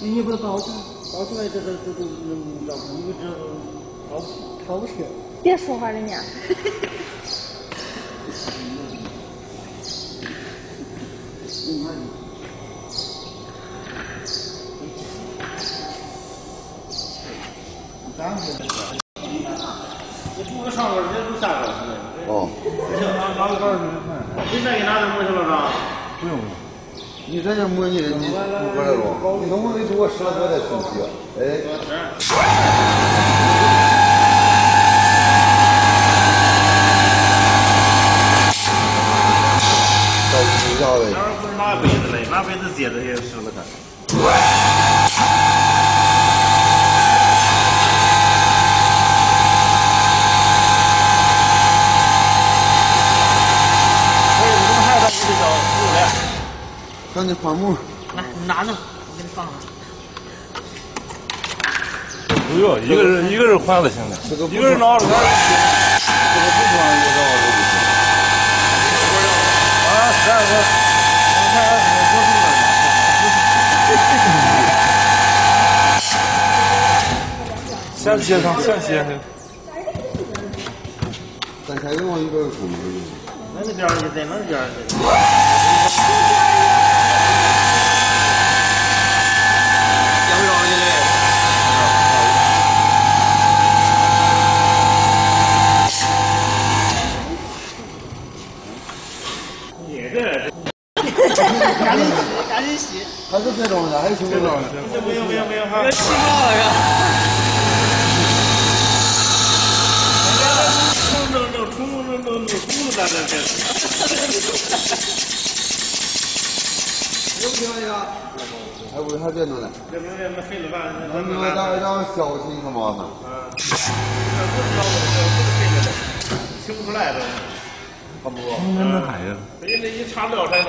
你不是高出高出来这个这个这个这个这个逃逃不出。别说话了你。哦。你再给拿点东西了吧？不用。你在这模拟的，你不过来了。你能不能给我十来块再出去？哎。到地下呗。那不是拿杯子嘞，拿杯子接着也试了看。让你换木。来，你拿着，我给你放上。不用，一个人一个人换就行了。一个人拿着。这个不装也到这就行。啊，十二个，先接上，先接上。咱先给我一边冲就行。那个边儿就在那边儿。这种的还行这种的。不行不行不用哈气泡了是吧行不行这个还不是还别弄呢这明天还得小心他妈的嗯听不出来都差不多今天这孩子人家那一查不了才能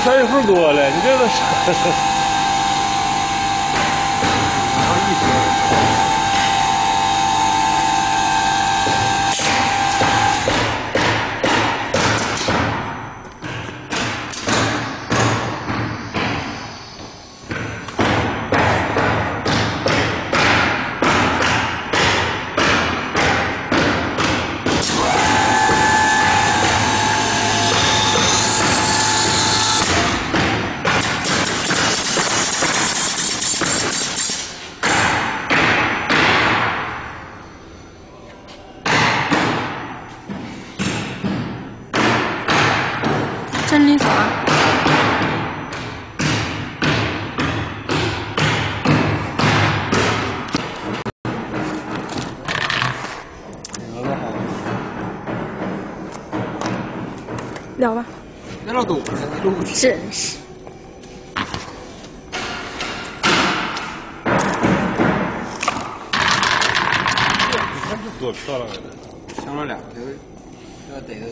三月份多了你这都啥事真理爽。聊吧。真是。多漂亮啊！抢了两个，这要逮着。